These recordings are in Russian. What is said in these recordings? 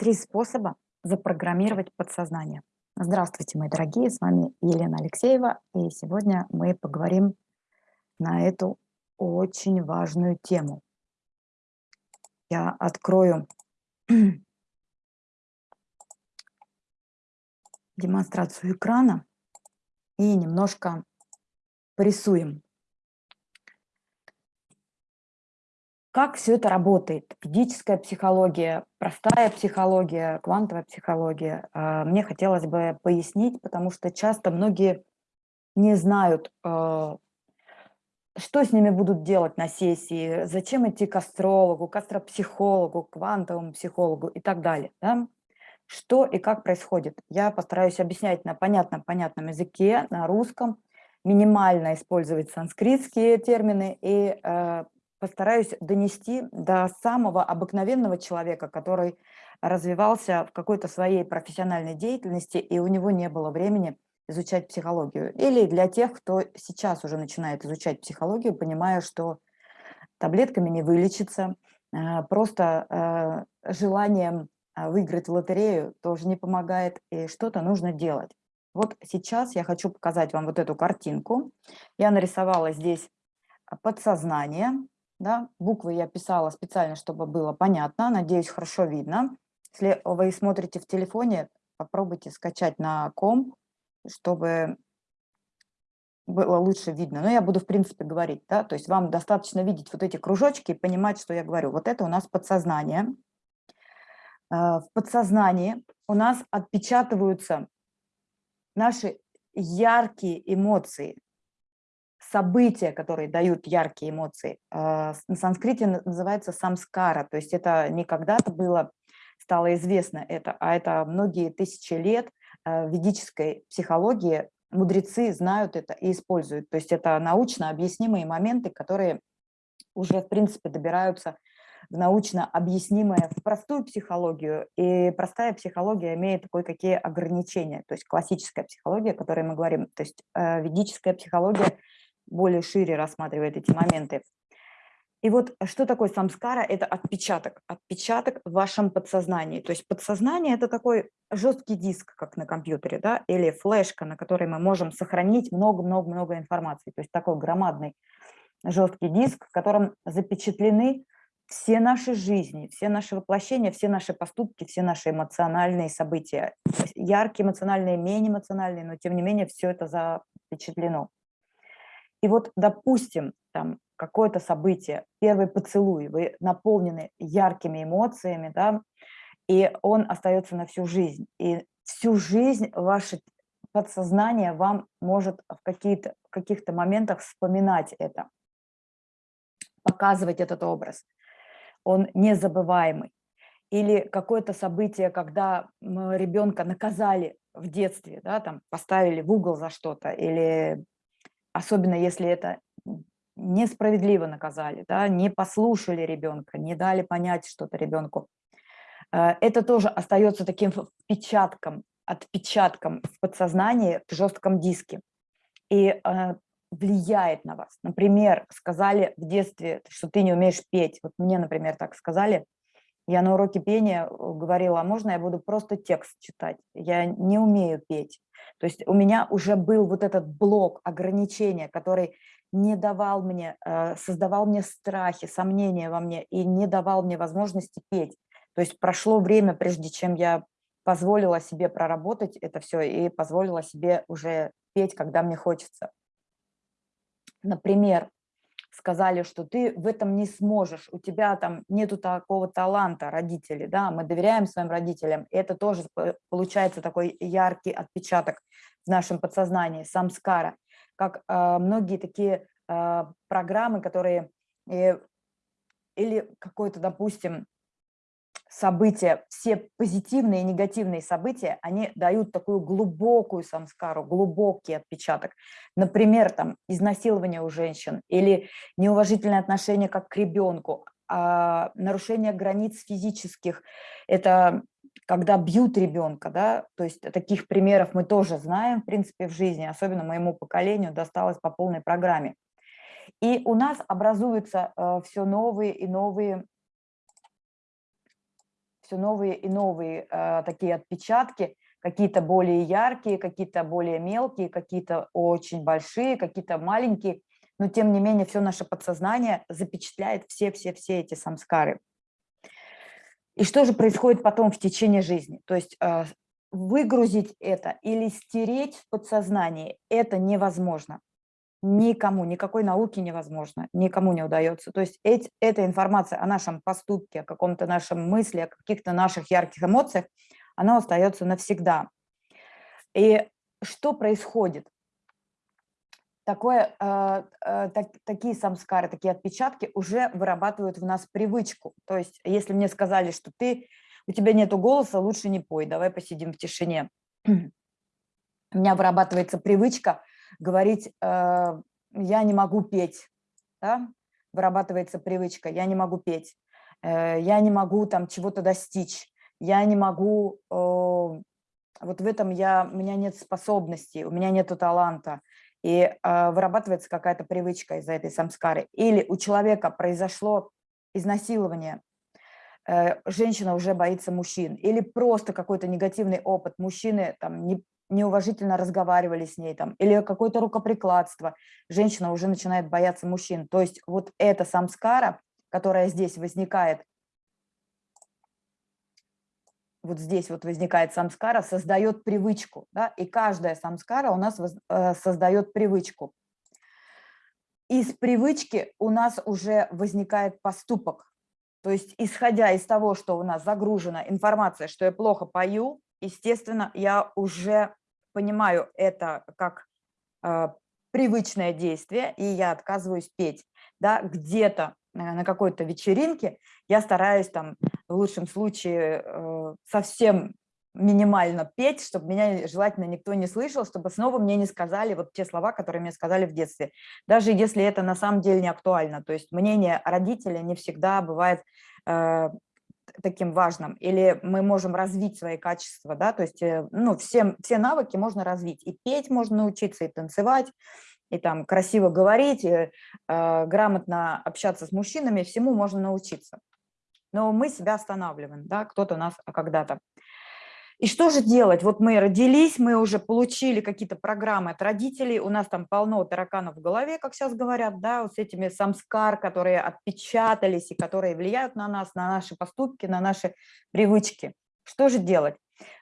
Три способа запрограммировать подсознание. Здравствуйте, мои дорогие, с вами Елена Алексеева, и сегодня мы поговорим на эту очень важную тему. Я открою демонстрацию экрана и немножко порисуем. Как все это работает? Ведическая психология, простая психология, квантовая психология. А, мне хотелось бы пояснить, потому что часто многие не знают, а, что с ними будут делать на сессии, зачем идти к астрологу, к астропсихологу, к квантовому психологу и так далее. Да? Что и как происходит. Я постараюсь объяснять на понятном, понятном языке, на русском, минимально использовать санскритские термины и э, постараюсь донести до самого обыкновенного человека, который развивался в какой-то своей профессиональной деятельности, и у него не было времени изучать психологию. Или для тех, кто сейчас уже начинает изучать психологию, понимая, что таблетками не вылечится, э, просто э, желанием э, выиграть лотерею тоже не помогает, и что-то нужно делать. Вот сейчас я хочу показать вам вот эту картинку. Я нарисовала здесь подсознание, да? Буквы я писала специально, чтобы было понятно. Надеюсь, хорошо видно. Если вы смотрите в телефоне, попробуйте скачать на ком, чтобы было лучше видно. Но я буду, в принципе, говорить. Да? То есть вам достаточно видеть вот эти кружочки и понимать, что я говорю. Вот это у нас подсознание. А, в подсознании у нас отпечатываются наши яркие эмоции, события, которые дают яркие эмоции. А, на санскрите называется самскара, то есть это не когда-то было, стало известно это, а это многие тысячи лет а, ведической психологии мудрецы знают это и используют. То есть это научно объяснимые моменты, которые уже, в принципе, добираются в научно объяснимое в простую психологию, и простая психология имеет кое-какие ограничения, то есть классическая психология, о которой мы говорим, то есть э, ведическая психология более шире рассматривает эти моменты. И вот что такое самскара? Это отпечаток, отпечаток в вашем подсознании. То есть подсознание – это такой жесткий диск, как на компьютере, да, или флешка, на которой мы можем сохранить много-много-много информации. То есть такой громадный жесткий диск, в котором запечатлены все наши жизни, все наши воплощения, все наши поступки, все наши эмоциональные события. Яркие эмоциональные, менее эмоциональные, но тем не менее все это запечатлено. И вот, допустим, там какое-то событие, первый поцелуй, вы наполнены яркими эмоциями, да, и он остается на всю жизнь. И всю жизнь ваше подсознание вам может в каких-то каких моментах вспоминать это, показывать этот образ. Он незабываемый. Или какое-то событие, когда ребенка наказали в детстве, да, там поставили в угол за что-то, или особенно если это несправедливо наказали, да, не послушали ребенка, не дали понять что-то ребенку. Э, это тоже остается таким впечатком, отпечатком в подсознании, в жестком диске. И э, влияет на вас. Например, сказали в детстве, что ты не умеешь петь. Вот мне, например, так сказали. Я на уроке пения э, говорила, а можно я буду просто текст читать? Я не умею петь. То есть у меня уже был вот этот блок ограничения, который не давал мне, э, создавал мне страхи, сомнения во мне и не давал мне возможности петь. То есть прошло время, прежде чем я позволила себе проработать это все и позволила себе уже петь, когда мне хочется. Например, сказали, что ты в этом не сможешь, у тебя там нету такого таланта, родители, да, мы доверяем своим родителям, это тоже получается такой яркий отпечаток в нашем подсознании, самскара, как э, многие такие э, программы, которые э, или какой-то, допустим, события, все позитивные и негативные события, они дают такую глубокую самскару, глубокий отпечаток. Например, там изнасилование у женщин или неуважительное отношение как к ребенку, а нарушение границ физических, это когда бьют ребенка, да, то есть таких примеров мы тоже знаем, в принципе, в жизни, особенно моему поколению досталось по полной программе. И у нас образуются э, все новые и новые все новые и новые э, такие отпечатки, какие-то более яркие, какие-то более мелкие, какие-то очень большие, какие-то маленькие, но тем не менее все наше подсознание запечатляет все-все-все эти самскары. И что же происходит потом в течение жизни? То есть э, выгрузить это или стереть в подсознании – это невозможно. Никому, никакой науки невозможно, никому не удается. То есть эти, эта информация о нашем поступке, о каком-то нашем мысли, о каких-то наших ярких эмоциях, она остается навсегда. И что происходит? Такое, э, э, так, такие самскары, такие отпечатки уже вырабатывают в нас привычку. То есть если мне сказали, что ты, у тебя нет голоса, лучше не пой, давай посидим в тишине. У меня вырабатывается привычка говорить, э, я не могу петь, да? вырабатывается привычка, я не могу петь, э, я не могу там чего-то достичь, я не могу, э, вот в этом я, у меня нет способностей, у меня нет таланта, и вырабатывается какая-то привычка из-за этой самскары. Или у человека произошло изнасилование, женщина уже боится мужчин, или просто какой-то негативный опыт, мужчины там не, неуважительно разговаривали с ней, там, или какое-то рукоприкладство, женщина уже начинает бояться мужчин. То есть вот эта самскара, которая здесь возникает, вот здесь вот возникает самскара, создает привычку, да, и каждая самскара у нас э, создает привычку. Из привычки у нас уже возникает поступок, то есть исходя из того, что у нас загружена информация, что я плохо пою, естественно, я уже понимаю это как э, привычное действие, и я отказываюсь петь. Да, где-то э, на какой-то вечеринке я стараюсь там в лучшем случае э, совсем минимально петь, чтобы меня желательно никто не слышал, чтобы снова мне не сказали вот те слова, которые мне сказали в детстве, даже если это на самом деле не актуально. То есть мнение родителя не всегда бывает э, таким важным, или мы можем развить свои качества, да, то есть, э, ну, все, все навыки можно развить, и петь можно научиться, и танцевать, и там красиво говорить, и, э, грамотно общаться с мужчинами, всему можно научиться. Но мы себя останавливаем, да, кто-то нас когда-то. И что же делать? Вот мы родились, мы уже получили какие-то программы от родителей, у нас там полно тараканов в голове, как сейчас говорят, да, вот с этими самскар, которые отпечатались и которые влияют на нас, на наши поступки, на наши привычки. Что же делать?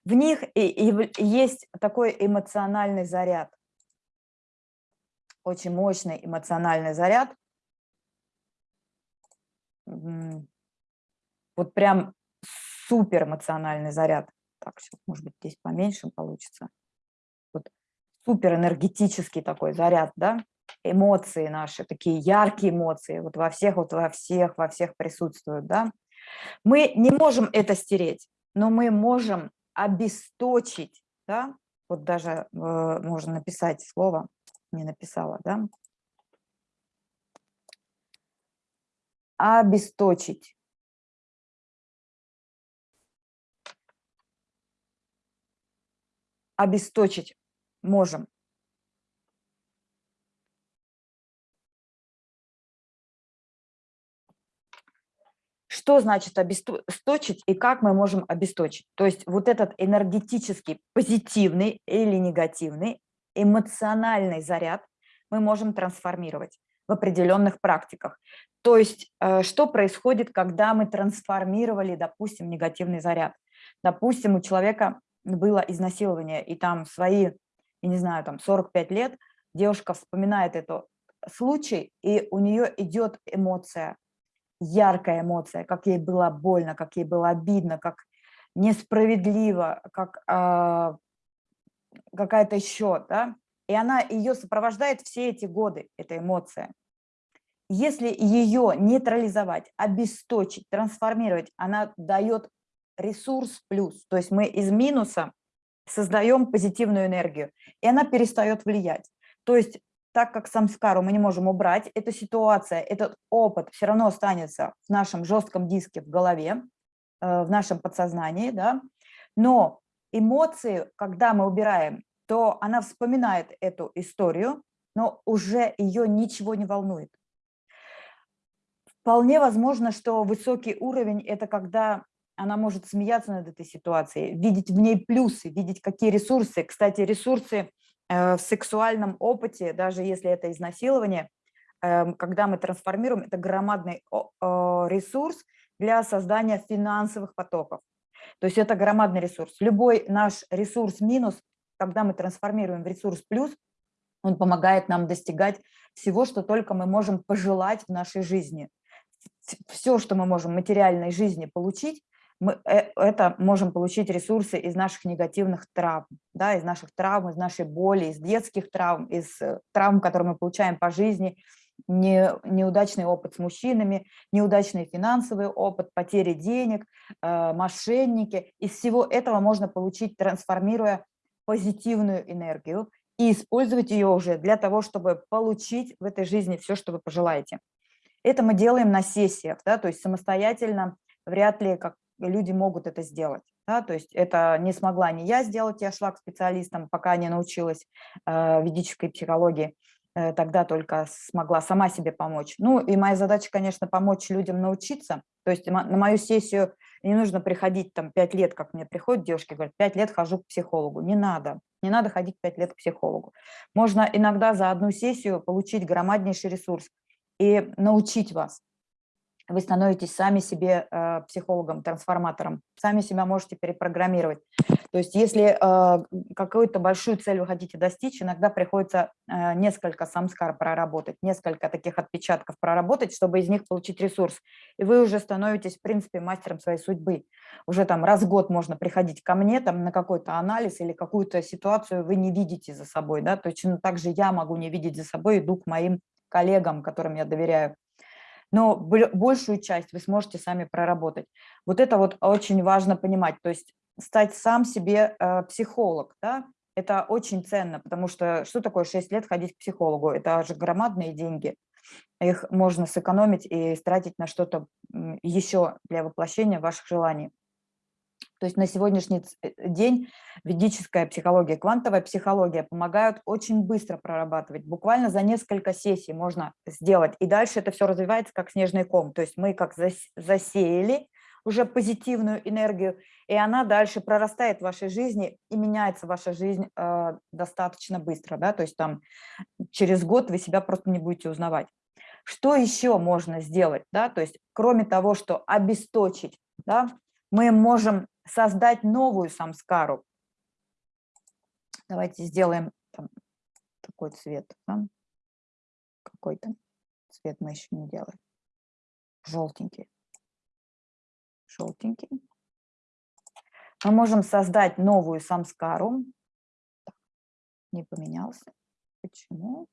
В них и, и есть такой эмоциональный заряд, очень мощный эмоциональный заряд. Вот прям супер эмоциональный заряд так, сейчас, может быть, здесь поменьше получится. Вот супер энергетический такой заряд, да, эмоции наши, такие яркие эмоции, вот во всех, вот во всех, во всех присутствуют, да. Мы не можем это стереть, но мы можем обесточить, да, вот даже э, можно написать слово, не написала, да, обесточить. Обесточить можем. Что значит обесточить и как мы можем обесточить? То есть вот этот энергетический позитивный или негативный эмоциональный заряд мы можем трансформировать в определенных практиках. То есть э, что происходит, когда мы трансформировали, допустим, негативный заряд? Допустим, у человека было изнасилование, и там свои, я не знаю, там 45 лет, девушка вспоминает этот случай, и у нее идет эмоция, яркая эмоция, как ей было больно, как ей было обидно, как несправедливо, как э, какая-то еще, да, и она ее сопровождает все эти годы, эта эмоция. Если ее нейтрализовать, обесточить, трансформировать, она дает ресурс плюс, то есть мы из минуса создаем позитивную энергию, и она перестает влиять. То есть так как самскару мы не можем убрать, эта ситуация, этот опыт все равно останется в нашем жестком диске в голове, э, в нашем подсознании, да? но эмоции, когда мы убираем, то она вспоминает эту историю, но уже ее ничего не волнует. Вполне возможно, что высокий уровень – это когда она может смеяться над этой ситуацией, видеть в ней плюсы, видеть какие ресурсы. Кстати, ресурсы э, в сексуальном опыте, даже если это изнасилование, эм, когда мы трансформируем, это громадный ресурс для создания финансовых потоков. То есть это громадный ресурс. Любой наш ресурс минус, когда мы трансформируем в ресурс плюс, он помогает нам достигать всего, что только мы можем пожелать в нашей жизни. Все, что мы можем в материальной жизни получить, мы э, это можем получить ресурсы из наших негативных травм, да, из наших травм, из нашей боли, из детских травм, из э, травм, которые мы получаем по жизни, не, неудачный опыт с мужчинами, неудачный финансовый опыт, потери денег, э, мошенники. Из всего этого можно получить, трансформируя позитивную энергию и использовать ее уже для того, чтобы получить в этой жизни все, что вы пожелаете. Это мы делаем на сессиях, да, то есть самостоятельно вряд ли как люди могут это сделать. Да, то есть это не смогла не я сделать, я шла к специалистам, пока не научилась э, ведической психологии. Э, тогда только смогла сама себе помочь. Ну и моя задача, конечно, помочь людям научиться. То есть на мою сессию не нужно приходить там пять лет, как мне приходят девушки, говорят, пять лет хожу к психологу. Не надо, не надо ходить пять лет к психологу. Можно иногда за одну сессию получить громаднейший ресурс и научить вас вы становитесь сами себе э, психологом, трансформатором, сами себя можете перепрограммировать. То есть если э, какую-то большую цель вы хотите достичь, иногда приходится э, несколько самскар проработать, несколько таких отпечатков проработать, чтобы из них получить ресурс. И вы уже становитесь, в принципе, мастером своей судьбы. Уже там раз в год можно приходить ко мне там, на какой-то анализ или какую-то ситуацию вы не видите за собой. Да? Точно так же я могу не видеть за собой, иду к моим коллегам, которым я доверяю но большую часть вы сможете сами проработать. Вот это вот очень важно понимать, то есть стать сам себе э, психолог, да, это очень ценно, потому что что такое 6 лет ходить к психологу? Это же громадные деньги. Их можно сэкономить и тратить на что-то еще для воплощения ваших желаний. То есть на сегодняшний э, день ведическая психология, квантовая психология помогают очень быстро прорабатывать. Буквально за несколько сессий можно сделать. И дальше это все развивается как снежный ком. То есть мы как засеяли уже позитивную энергию, и она дальше прорастает в вашей жизни, и меняется ваша жизнь э, достаточно быстро. Да? То есть там через год вы себя просто не будете узнавать. Что еще можно сделать? Да? То есть кроме того, что обесточить, да, мы можем создать новую самскару. Давайте сделаем там, такой цвет. Да? Какой-то цвет мы еще не делаем. Желтенький. Желтенький. Мы можем создать новую самскару. Не поменялся. Почему?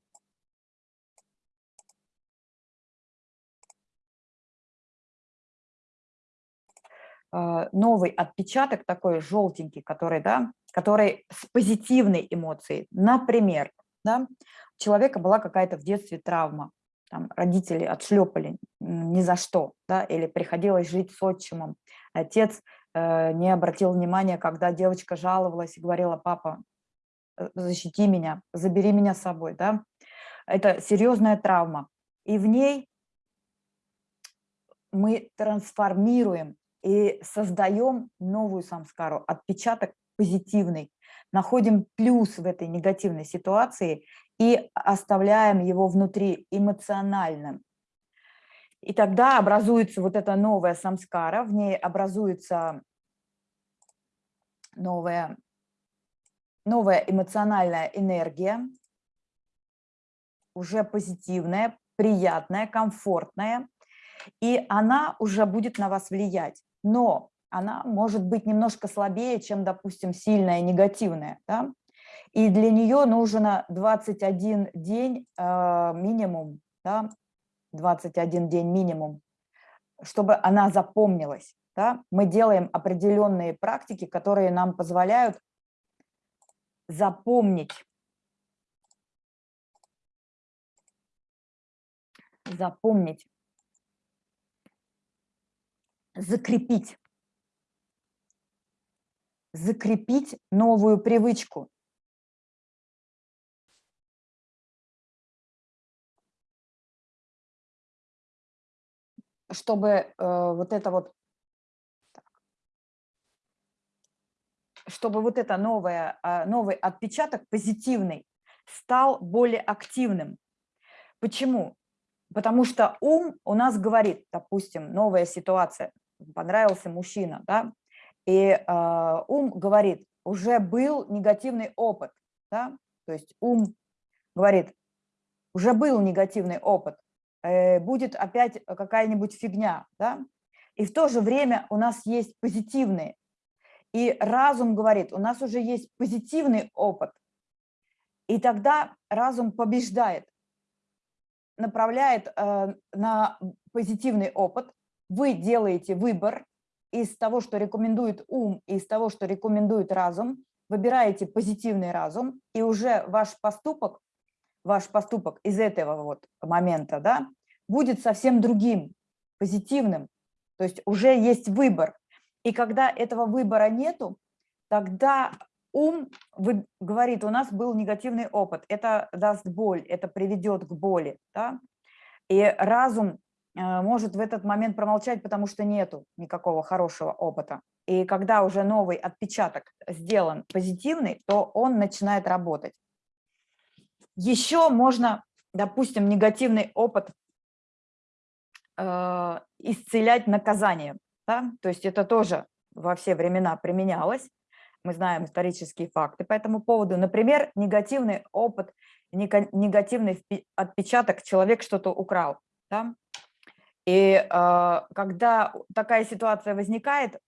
Новый отпечаток такой желтенький, который, да, который с позитивной эмоцией. Например, да, у человека была какая-то в детстве травма, там, родители отшлепали ни за что, да, или приходилось жить с отчимом. Отец э, не обратил внимания, когда девочка жаловалась и говорила, папа, э, защити меня, забери меня с собой. Да? Это серьезная травма. И в ней мы трансформируем и создаем новую самскару, отпечаток позитивный, находим плюс в этой негативной ситуации и оставляем его внутри эмоциональным. И тогда образуется вот эта новая самскара, в ней образуется новая, новая эмоциональная энергия, уже позитивная, приятная, комфортная, и она уже будет на вас влиять но она может быть немножко слабее, чем, допустим, сильная негативная. Да? И для нее нужно 21 день э, минимум, да? 21 день минимум, чтобы она запомнилась. Да? Мы делаем определенные практики, которые нам позволяют запомнить запомнить закрепить. Закрепить новую привычку. Чтобы э, вот это вот... Чтобы вот это новое, а, новый отпечаток позитивный стал более активным. Почему? Потому что ум у нас говорит, допустим, новая ситуация, понравился мужчина, да, и э, ум говорит, уже был негативный опыт, да, то есть ум говорит, уже был негативный опыт, э, будет опять какая-нибудь фигня, да, и в то же время у нас есть позитивные, и разум говорит, у нас уже есть позитивный опыт, и тогда разум побеждает, направляет э, на позитивный опыт, вы делаете выбор из того, что рекомендует ум, и из того, что рекомендует разум, выбираете позитивный разум, и уже ваш поступок, ваш поступок из этого вот момента, да, будет совсем другим, позитивным. То есть уже есть выбор. И когда этого выбора нету, тогда ум говорит, у нас был негативный опыт, это даст боль, это приведет к боли. Да? И разум может в этот момент промолчать, потому что нету никакого хорошего опыта. И когда уже новый отпечаток сделан позитивный, то он начинает работать. Еще можно, допустим, негативный опыт э, исцелять наказанием. Да? То есть это тоже во все времена применялось мы знаем исторические факты по этому поводу. Например, негативный опыт, негативный отпечаток, человек что-то украл. Да? И э, когда такая ситуация возникает,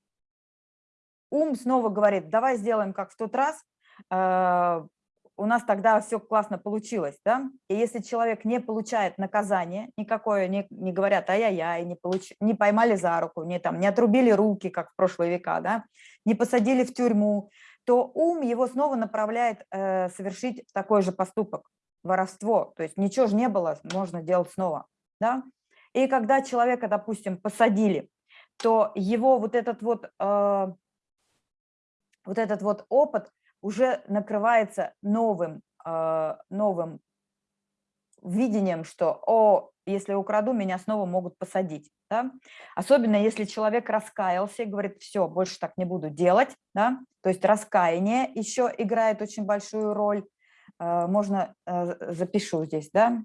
ум снова говорит, давай сделаем как в тот раз, э, у нас тогда все классно получилось, да? И если человек не получает наказание никакое, не, не говорят ай-яй-яй, не, получ... не поймали за руку, не, там, не отрубили руки, как в прошлые века, да? не посадили в тюрьму, то ум его снова направляет э, совершить такой же поступок, воровство. То есть ничего же не было, можно делать снова, да? И когда человека, допустим, посадили, то его вот этот вот, э, вот этот вот опыт уже накрывается новым, а, новым видением, что, о, если украду, меня снова могут посадить. Да? Особенно если человек раскаялся и говорит, все, больше так не буду делать. Да? То есть раскаяние еще играет очень большую роль. А, можно, а, запишу здесь, да?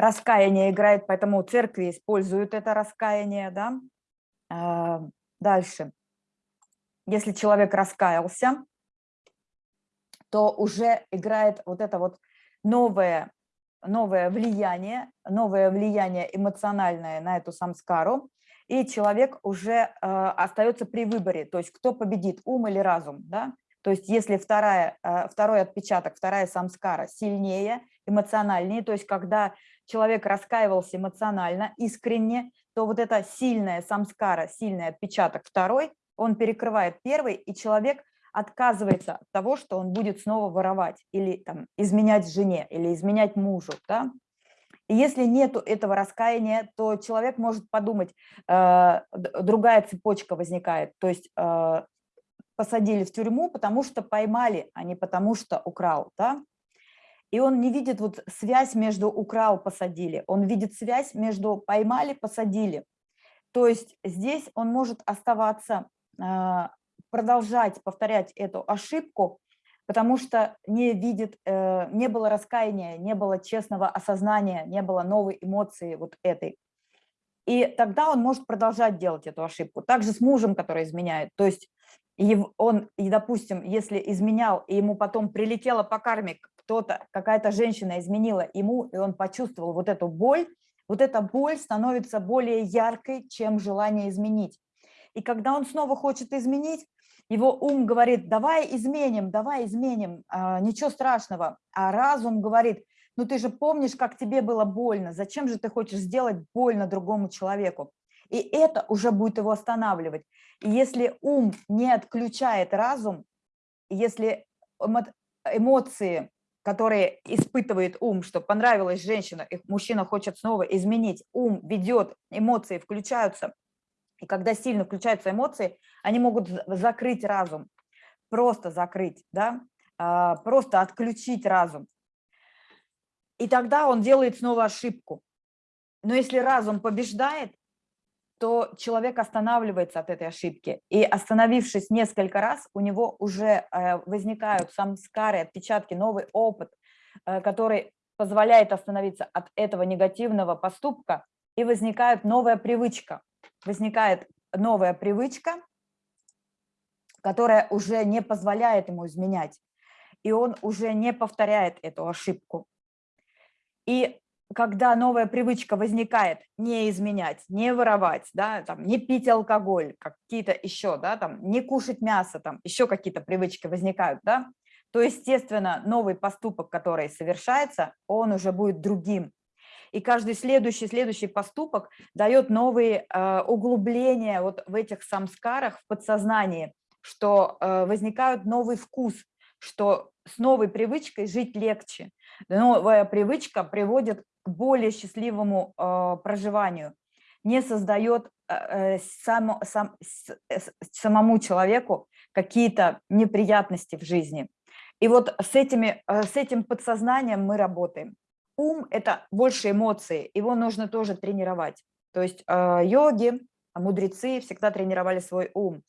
Раскаяние играет, поэтому церкви используют это раскаяние, да? Дальше. Если человек раскаялся, то уже играет вот это вот новое, новое влияние, новое влияние эмоциональное на эту самскару, и человек уже э, остается при выборе, то есть кто победит, ум или разум. Да? То есть если вторая, э, второй отпечаток, вторая самскара сильнее, эмоциональнее, то есть когда человек раскаивался эмоционально, искренне, то вот эта сильная самскара, сильный отпечаток второй, он перекрывает первый, и человек отказывается от того, что он будет снова воровать или там, изменять жене, или изменять мужу. Да? И если нет этого раскаяния, то человек может подумать, э, другая цепочка возникает, то есть э, посадили в тюрьму, потому что поймали, а не потому что украл. Да? И он не видит вот связь между украл, посадили, он видит связь между поймали, посадили. То есть здесь он может оставаться, а, продолжать повторять эту ошибку, потому что не видит, э, не было раскаяния, не было честного осознания, не было новой эмоции вот этой. И тогда он может продолжать делать эту ошибку. Также с мужем, который изменяет. То есть он, и, допустим, если изменял, и ему потом прилетело по карме кто-то, какая-то женщина изменила ему, и он почувствовал вот эту боль, вот эта боль становится более яркой, чем желание изменить. И когда он снова хочет изменить, его ум говорит, давай изменим, давай изменим, а, ничего страшного. А разум говорит, ну ты же помнишь, как тебе было больно, зачем же ты хочешь сделать больно другому человеку? И это уже будет его останавливать. И если ум не отключает разум, если эмоции которые испытывает ум, что понравилась женщина, и мужчина хочет снова изменить, ум ведет, эмоции включаются, и когда сильно включаются эмоции, они могут закрыть разум, просто закрыть, да? А, просто отключить разум. И тогда он делает снова ошибку. Но если разум побеждает, то человек останавливается от этой ошибки. И остановившись несколько раз, у него уже э, возникают самскары, отпечатки, новый опыт, э, который позволяет остановиться от этого негативного поступка, и возникает новая привычка. Возникает новая привычка, которая уже не позволяет ему изменять, и он уже не повторяет эту ошибку. И когда новая привычка возникает, не изменять, не воровать, да, там, не пить алкоголь, какие-то еще, да, там, не кушать мясо, там, еще какие-то привычки возникают, да, то, естественно, новый поступок, который совершается, он уже будет другим. И каждый следующий, следующий поступок дает новые э, углубления вот в этих самскарах в подсознании, что э, возникает новый вкус, что с новой привычкой жить легче. Новая привычка приводит более счастливому э, проживанию, не создает э, сам, сам, самому человеку какие-то неприятности в жизни. И вот с, этими, э, с этим подсознанием мы работаем. Ум – это больше эмоции, его нужно тоже тренировать. То есть э, йоги, мудрецы всегда тренировали свой ум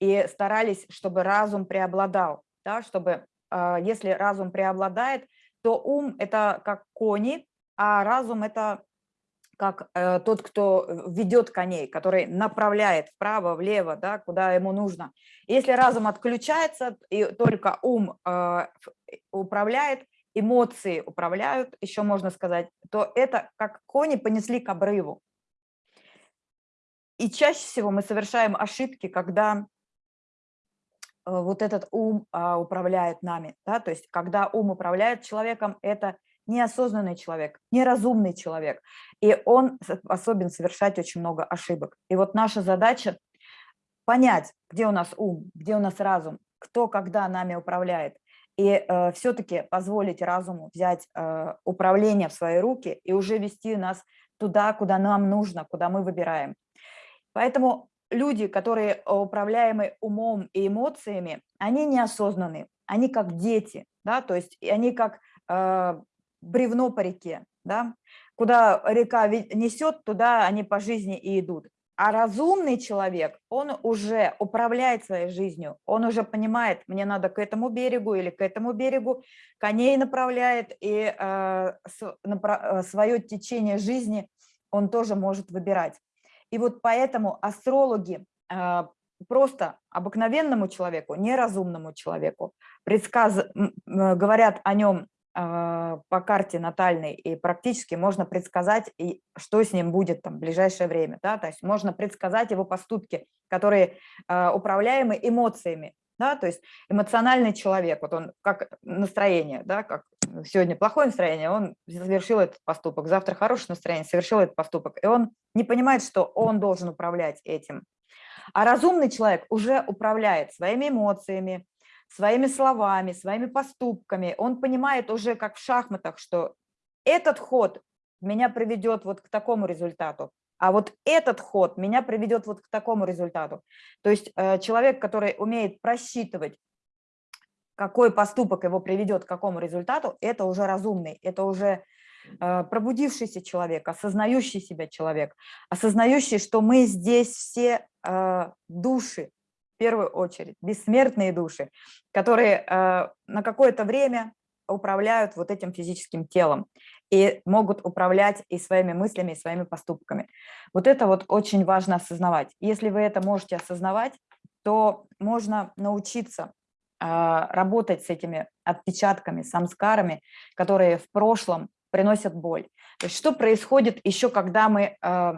и старались, чтобы разум преобладал, да, чтобы э, если разум преобладает, то ум – это как кони, а разум – это как э, тот, кто ведет коней, который направляет вправо, влево, да, куда ему нужно. Если разум отключается, и только ум э, управляет, эмоции управляют, еще можно сказать, то это как кони понесли к обрыву. И чаще всего мы совершаем ошибки, когда э, вот этот ум а, управляет нами. Да? То есть когда ум управляет человеком, это неосознанный человек, неразумный человек, и он способен совершать очень много ошибок. И вот наша задача понять, где у нас ум, где у нас разум, кто когда нами управляет, и э, все-таки позволить разуму взять э, управление в свои руки и уже вести нас туда, куда нам нужно, куда мы выбираем. Поэтому люди, которые управляемы умом и эмоциями, они неосознанные, они как дети, да, то есть они как э, бревно по реке, да? куда река несет, туда они по жизни и идут. А разумный человек, он уже управляет своей жизнью, он уже понимает, мне надо к этому берегу или к этому берегу, коней направляет, и э, э свое течение жизни он тоже может выбирать. И вот поэтому астрологи э, просто обыкновенному человеку, неразумному человеку предсказ... говорят о нем по карте натальной, и практически можно предсказать, и что с ним будет там в ближайшее время. Да? То есть можно предсказать его поступки, которые а, управляемы эмоциями. Да? То есть эмоциональный человек, вот он как настроение, да? как сегодня плохое настроение, он совершил этот поступок, завтра хорошее настроение, совершил этот поступок, и он не понимает, что он должен управлять этим. А разумный человек уже управляет своими эмоциями, своими словами, своими поступками. Он понимает уже как в шахматах, что этот ход меня приведет вот к такому результату, а вот этот ход меня приведет вот к такому результату. То есть э, человек, который умеет просчитывать, какой поступок его приведет к какому результату, это уже разумный, это уже э, пробудившийся человек, осознающий себя человек, осознающий, что мы здесь все э, души, первую очередь, бессмертные души, которые э, на какое-то время управляют вот этим физическим телом и могут управлять и своими мыслями, и своими поступками. Вот это вот очень важно осознавать. Если вы это можете осознавать, то можно научиться э, работать с этими отпечатками, самскарами, которые в прошлом приносят боль. То есть что происходит еще, когда мы э,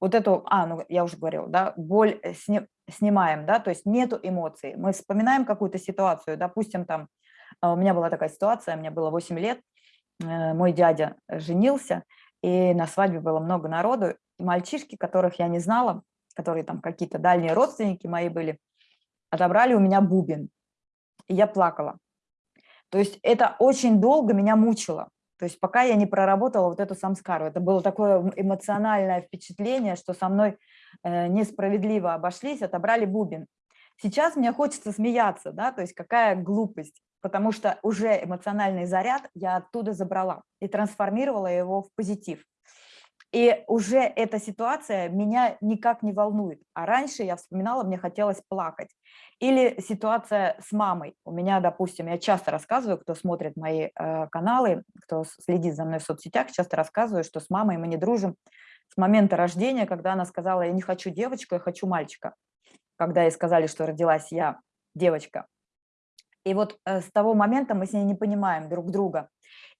вот эту, а, ну я уже говорила, да, боль сни, снимаем, да, то есть нету эмоций. Мы вспоминаем какую-то ситуацию, допустим, там, а, у меня была такая ситуация, мне было 8 лет, э, мой дядя женился, и на свадьбе было много народу, мальчишки, которых я не знала, которые там какие-то дальние родственники мои были, отобрали у меня бубен, и я плакала. То есть это очень долго меня мучило. То есть пока я не проработала вот эту самскару, это было такое эмоциональное впечатление, что со мной э, несправедливо обошлись, отобрали бубен. Сейчас мне хочется смеяться, да, то есть какая глупость, потому что уже эмоциональный заряд я оттуда забрала и трансформировала его в позитив. И уже эта ситуация меня никак не волнует. А раньше я вспоминала, мне хотелось плакать. Или ситуация с мамой. У меня, допустим, я часто рассказываю, кто смотрит мои э, каналы, кто следит за мной в соцсетях, часто рассказываю, что с мамой мы не дружим с момента рождения, когда она сказала, я не хочу девочку, я хочу мальчика. Когда ей сказали, что родилась я девочка. И вот э, с того момента мы с ней не понимаем друг друга.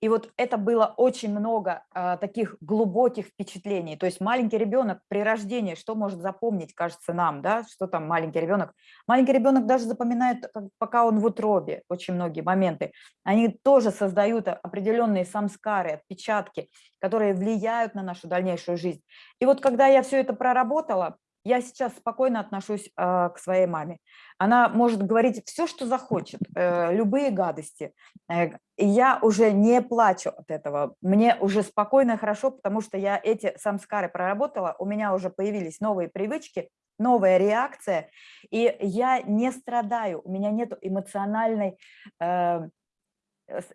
И вот это было очень много а, таких глубоких впечатлений. То есть маленький ребенок при рождении, что может запомнить, кажется нам, да, что там маленький ребенок. Маленький ребенок даже запоминает, пока он в утробе, очень многие моменты. Они тоже создают определенные самскары, отпечатки, которые влияют на нашу дальнейшую жизнь. И вот когда я все это проработала, я сейчас спокойно отношусь э, к своей маме. Она может говорить все, что захочет, э, любые гадости. Э, и я уже не плачу от этого. Мне уже спокойно и хорошо, потому что я эти самскары проработала, у меня уже появились новые привычки, новая реакция, и я не страдаю, у меня нет эмоциональной э,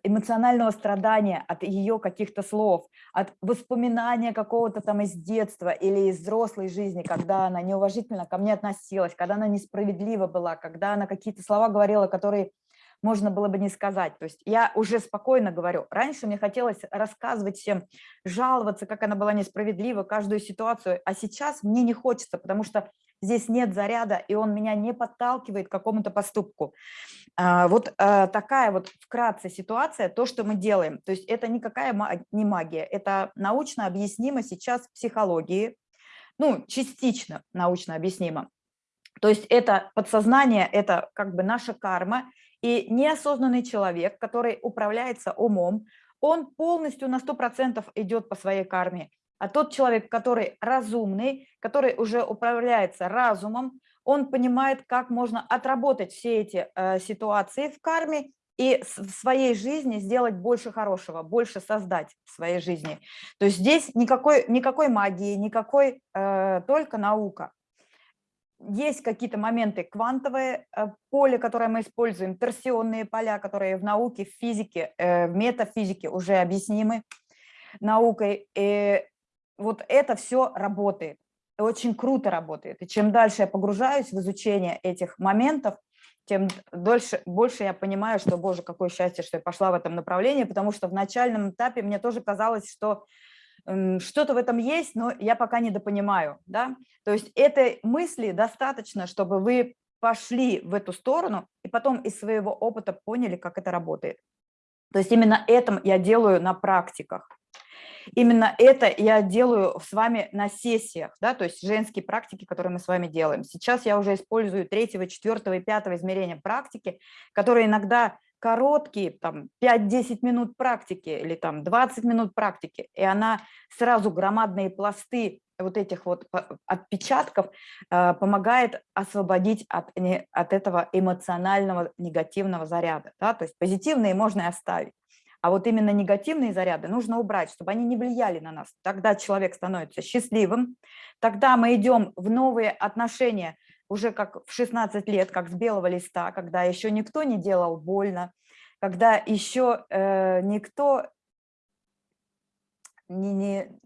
эмоционального страдания от ее каких-то слов, от воспоминания какого-то там из детства или из взрослой жизни, когда она неуважительно ко мне относилась, когда она несправедлива была, когда она какие-то слова говорила, которые можно было бы не сказать. То есть я уже спокойно говорю. Раньше мне хотелось рассказывать всем, жаловаться, как она была несправедлива, каждую ситуацию, а сейчас мне не хочется, потому что здесь нет заряда, и он меня не подталкивает к какому-то поступку. А, вот а, такая вот вкратце ситуация, то, что мы делаем. То есть это никакая не магия, это научно объяснимо сейчас в психологии, ну, частично научно объяснимо. То есть это подсознание, это как бы наша карма, и неосознанный человек, который управляется умом, он полностью на 100% идет по своей карме. А тот человек, который разумный, который уже управляется разумом, он понимает, как можно отработать все эти э, ситуации в карме и в своей жизни сделать больше хорошего, больше создать в своей жизни. То есть здесь никакой, никакой магии, никакой, э, только наука. Есть какие-то моменты квантовые э, поле, которое мы используем, торсионные поля, которые в науке, в физике, э, в метафизике уже объяснимы наукой. И вот это все работает, очень круто работает. И чем дальше я погружаюсь в изучение этих моментов, тем дольше, больше я понимаю, что, боже, какое счастье, что я пошла в этом направлении, потому что в начальном этапе мне тоже казалось, что что-то в этом есть, но я пока не допонимаю. Да? То есть этой мысли достаточно, чтобы вы пошли в эту сторону и потом из своего опыта поняли, как это работает. То есть именно это я делаю на практиках. Именно это я делаю с вами на сессиях, да, то есть женские практики, которые мы с вами делаем. Сейчас я уже использую третьего, четвертого и пятого измерения практики, которые иногда короткие, там 5-10 минут практики или там 20 минут практики, и она сразу громадные пласты вот этих вот отпечатков э, помогает освободить от, от этого эмоционального негативного заряда. Да? То есть позитивные можно и оставить. А вот именно негативные заряды нужно убрать, чтобы они не влияли на нас. Тогда человек становится счастливым, тогда мы идем в новые отношения уже как в 16 лет, как с белого листа, когда еще никто не делал больно, когда еще э, никто не, не,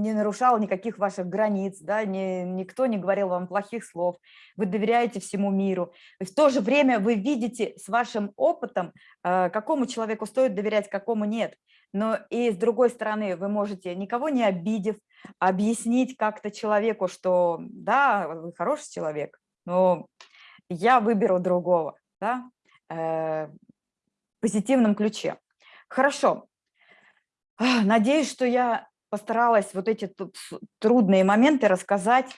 не нарушал никаких ваших границ, да, не, никто не говорил вам плохих слов, вы доверяете всему миру. И в то же время вы видите с вашим опытом, э, какому человеку стоит доверять, какому нет. Но и с другой стороны, вы можете, никого не обидев, объяснить как-то человеку, что да, вы хороший человек, но я выберу другого, да, э, в позитивном ключе. Хорошо. Надеюсь, что я постаралась вот эти трудные моменты рассказать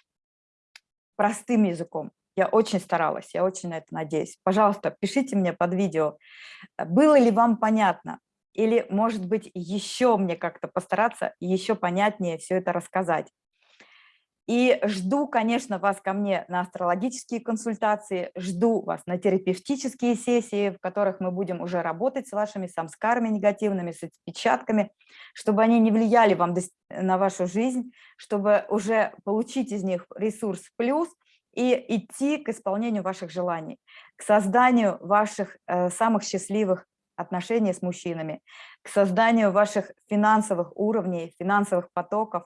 простым языком. Я очень старалась, я очень на это надеюсь. Пожалуйста, пишите мне под видео, было ли вам понятно, или, может быть, еще мне как-то постараться еще понятнее все это рассказать. И жду, конечно, вас ко мне на астрологические консультации, жду вас на терапевтические сессии, в которых мы будем уже работать с вашими самскарами негативными, с отпечатками, чтобы они не влияли вам на вашу жизнь, чтобы уже получить из них ресурс плюс и идти к исполнению ваших желаний, к созданию ваших э, самых счастливых отношения с мужчинами, к созданию ваших финансовых уровней, финансовых потоков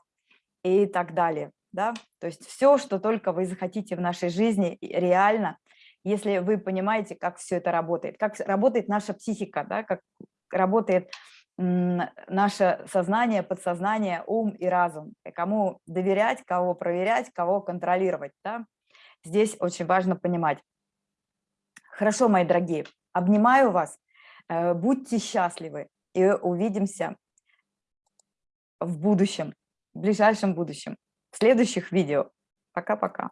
и так далее. Да? То есть все, что только вы захотите в нашей жизни, реально, если вы понимаете, как все это работает, как работает наша психика, да? как работает наше сознание, подсознание, ум и разум, и кому доверять, кого проверять, кого контролировать. Да? Здесь очень важно понимать. Хорошо, мои дорогие, обнимаю вас, э, будьте счастливы и увидимся в будущем, в ближайшем будущем, следующих видео. Пока-пока.